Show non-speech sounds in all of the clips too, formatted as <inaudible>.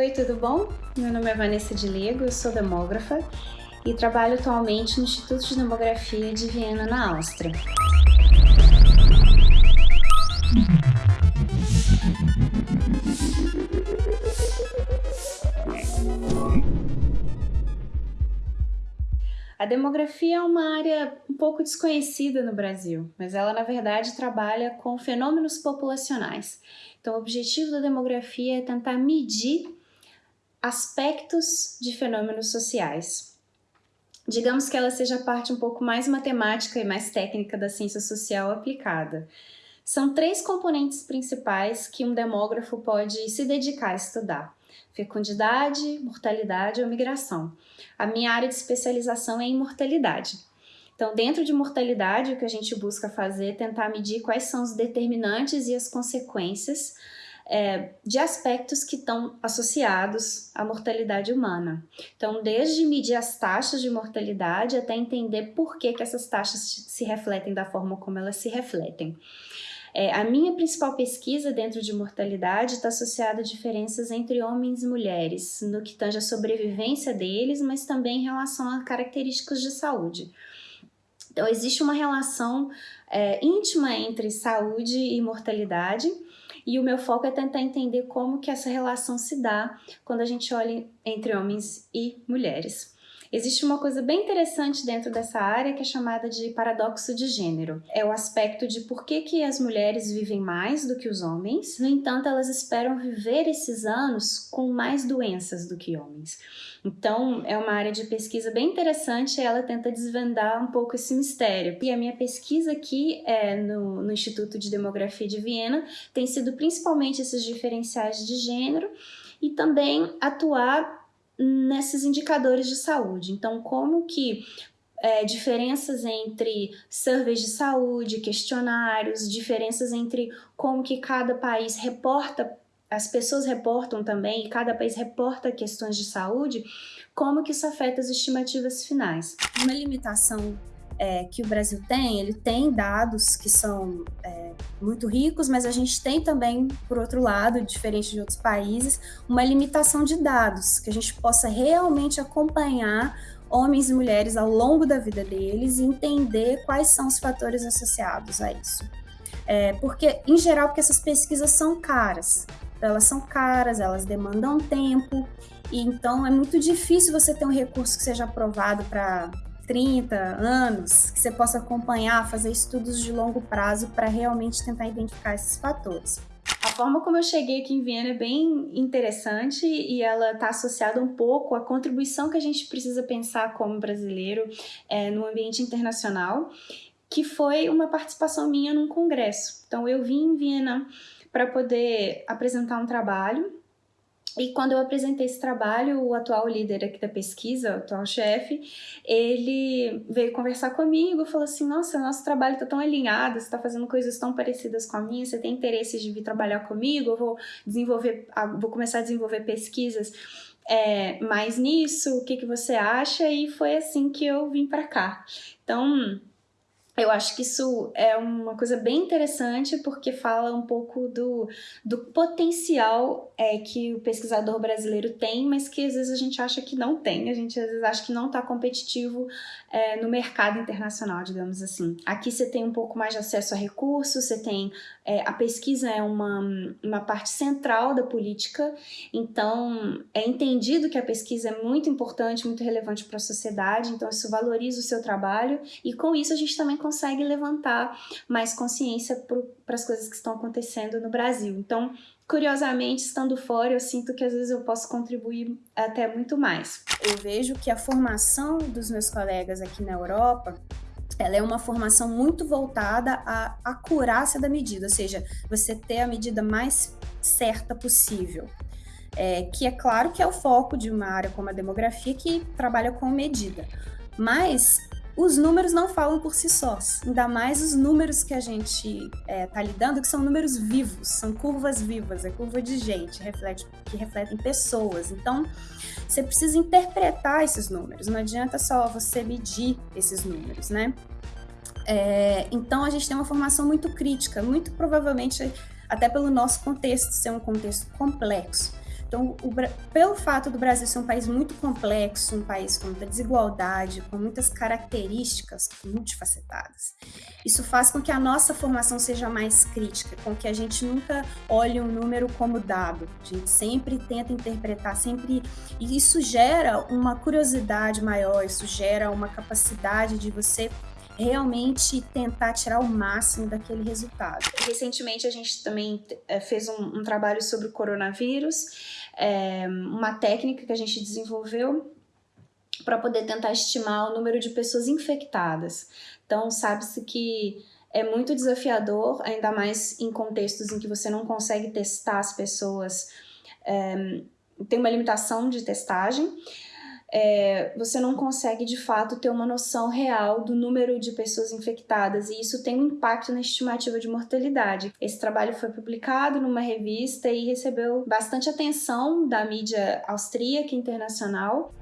Oi, tudo bom? Meu nome é Vanessa de Lego, eu sou demógrafa e trabalho atualmente no Instituto de Demografia de Viena, na Áustria. A demografia é uma área um pouco desconhecida no Brasil, mas ela na verdade trabalha com fenômenos populacionais. Então o objetivo da demografia é tentar medir aspectos de fenômenos sociais. Digamos que ela seja a parte um pouco mais matemática e mais técnica da ciência social aplicada. São três componentes principais que um demógrafo pode se dedicar a estudar. Fecundidade, mortalidade ou migração. A minha área de especialização é em mortalidade. Então, dentro de mortalidade, o que a gente busca fazer é tentar medir quais são os determinantes e as consequências é, de aspectos que estão associados à mortalidade humana. Então, desde medir as taxas de mortalidade até entender por que, que essas taxas se refletem da forma como elas se refletem. É, a minha principal pesquisa dentro de mortalidade está associada a diferenças entre homens e mulheres, no que tange a sobrevivência deles, mas também em relação a características de saúde. Então, existe uma relação é, íntima entre saúde e mortalidade, e o meu foco é tentar entender como que essa relação se dá quando a gente olha entre homens e mulheres. Existe uma coisa bem interessante dentro dessa área que é chamada de paradoxo de gênero. É o aspecto de por que, que as mulheres vivem mais do que os homens, no entanto, elas esperam viver esses anos com mais doenças do que homens. Então, é uma área de pesquisa bem interessante e ela tenta desvendar um pouco esse mistério. E a minha pesquisa aqui é no, no Instituto de Demografia de Viena tem sido principalmente esses diferenciais de gênero e também atuar nesses indicadores de saúde. Então, como que é, diferenças entre surveys de saúde, questionários, diferenças entre como que cada país reporta, as pessoas reportam também, e cada país reporta questões de saúde, como que isso afeta as estimativas finais. Uma limitação é, que o Brasil tem, ele tem dados que são é, muito ricos, mas a gente tem também, por outro lado, diferente de outros países, uma limitação de dados, que a gente possa realmente acompanhar homens e mulheres ao longo da vida deles e entender quais são os fatores associados a isso. É, porque, em geral, porque essas pesquisas são caras, elas são caras, elas demandam tempo, e então é muito difícil você ter um recurso que seja aprovado para 30 anos, que você possa acompanhar, fazer estudos de longo prazo para realmente tentar identificar esses fatores. A forma como eu cheguei aqui em Viena é bem interessante e ela está associada um pouco à contribuição que a gente precisa pensar como brasileiro é, no ambiente internacional, que foi uma participação minha num congresso. Então eu vim em Viena para poder apresentar um trabalho e quando eu apresentei esse trabalho, o atual líder aqui da pesquisa, o atual chefe, ele veio conversar comigo, falou assim, nossa, nosso trabalho está tão alinhado, você está fazendo coisas tão parecidas com a minha, você tem interesse de vir trabalhar comigo, eu vou desenvolver, vou começar a desenvolver pesquisas é, mais nisso, o que, que você acha? E foi assim que eu vim para cá. Então, eu acho que isso é uma coisa bem interessante porque fala um pouco do, do potencial é, que o pesquisador brasileiro tem, mas que às vezes a gente acha que não tem, a gente às vezes acha que não está competitivo é, no mercado internacional, digamos assim. Aqui você tem um pouco mais de acesso a recursos, você tem... É, a pesquisa é uma, uma parte central da política, então é entendido que a pesquisa é muito importante, muito relevante para a sociedade, então isso valoriza o seu trabalho. E com isso a gente também consegue levantar mais consciência para as coisas que estão acontecendo no Brasil. Então, curiosamente, estando fora, eu sinto que às vezes eu posso contribuir até muito mais. Eu vejo que a formação dos meus colegas aqui na Europa ela é uma formação muito voltada à acurácia da medida, ou seja, você ter a medida mais certa possível. É, que é claro que é o foco de uma área como a demografia que trabalha com medida. Mas os números não falam por si sós, ainda mais os números que a gente está é, tá lidando, que são números vivos, são curvas vivas, é curva de gente, reflete, que refletem pessoas. Então, você precisa interpretar esses números, não adianta só você medir esses números, né? É, então, a gente tem uma formação muito crítica, muito provavelmente até pelo nosso contexto ser um contexto complexo. Então, o, pelo fato do Brasil ser um país muito complexo, um país com muita desigualdade, com muitas características multifacetadas, isso faz com que a nossa formação seja mais crítica, com que a gente nunca olhe um número como dado. A gente sempre tenta interpretar, sempre. E isso gera uma curiosidade maior, isso gera uma capacidade de você realmente tentar tirar o máximo daquele resultado. Recentemente a gente também eh, fez um, um trabalho sobre o coronavírus, é, uma técnica que a gente desenvolveu para poder tentar estimar o número de pessoas infectadas. Então, sabe-se que é muito desafiador, ainda mais em contextos em que você não consegue testar as pessoas, é, tem uma limitação de testagem é, você não consegue de fato ter uma noção real do número de pessoas infectadas e isso tem um impacto na estimativa de mortalidade. Esse trabalho foi publicado numa revista e recebeu bastante atenção da mídia austríaca e internacional.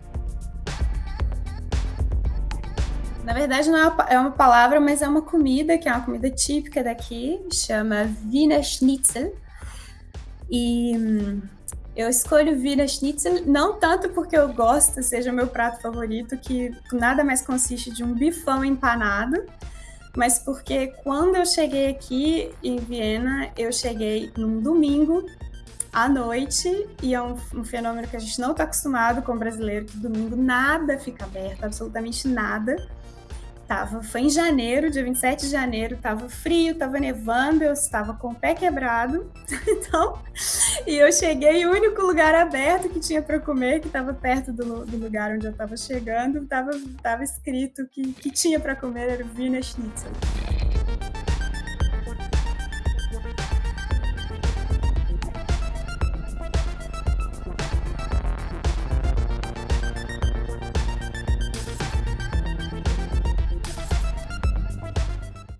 Na verdade, não é uma palavra, mas é uma comida, que é uma comida típica daqui, chama Wiener Schnitzel. E hum, eu escolho Wiener Schnitzel não tanto porque eu gosto, seja meu prato favorito, que nada mais consiste de um bifão empanado, mas porque quando eu cheguei aqui em Viena, eu cheguei num domingo à noite e é um, um fenômeno que a gente não está acostumado com o brasileiro, que domingo nada fica aberto, absolutamente nada. Tava, foi em janeiro, dia 27 de janeiro, tava frio, tava nevando, eu estava com o pé quebrado. <laughs> Então, e eu cheguei, o único lugar aberto que tinha para comer, que estava perto do, do, lugar onde eu estava chegando, estava tava escrito que que tinha para comer era o Wiener Schnitzel.